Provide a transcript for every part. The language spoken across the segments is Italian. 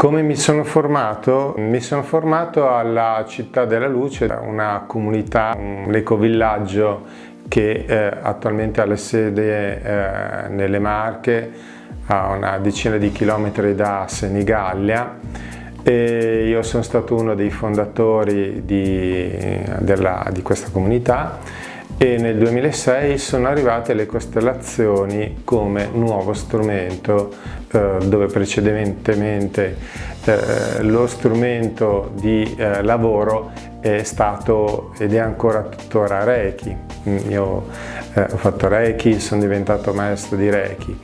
Come mi sono formato? Mi sono formato alla Città della Luce, una comunità, un ecovillaggio che eh, attualmente ha le sede eh, nelle Marche, a una decina di chilometri da Senigallia e io sono stato uno dei fondatori di, della, di questa comunità e nel 2006 sono arrivate le costellazioni come nuovo strumento eh, dove precedentemente eh, lo strumento di eh, lavoro è stato ed è ancora tuttora Reiki. Io eh, ho fatto Reiki, sono diventato maestro di Reiki.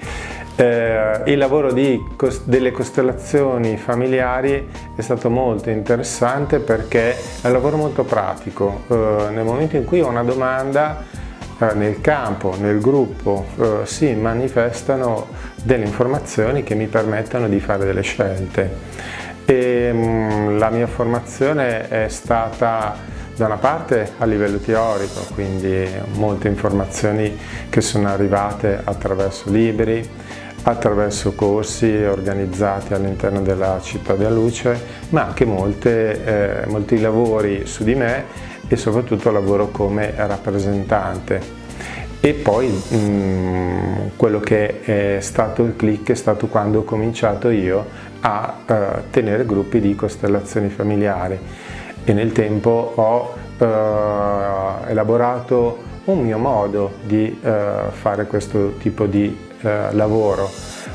Eh, il lavoro di, delle costellazioni familiari è stato molto interessante perché è un lavoro molto pratico. Eh, nel momento in cui ho una domanda eh, nel campo, nel gruppo, eh, si manifestano delle informazioni che mi permettono di fare delle scelte. E, mh, mm, la mia formazione è stata da una parte a livello teorico, quindi molte informazioni che sono arrivate attraverso libri, attraverso corsi organizzati all'interno della città della luce, ma anche molte, eh, molti lavori su di me e soprattutto lavoro come rappresentante. E poi mh, mm, quello che è stato il click è stato quando ho cominciato io a uh, tenere gruppi di costellazioni familiari e nel tempo ho uh, elaborato un mio modo di uh, fare questo tipo di eh, lavoro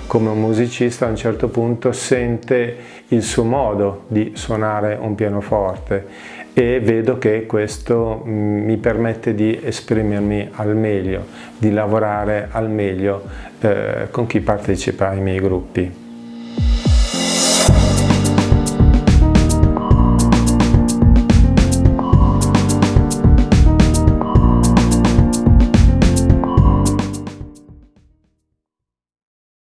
come un musicista a un certo punto sente il suo modo di suonare un pianoforte e vedo che questo mm, mi permette di esprimermi al meglio, di lavorare al meglio eh, con chi partecipa ai miei gruppi.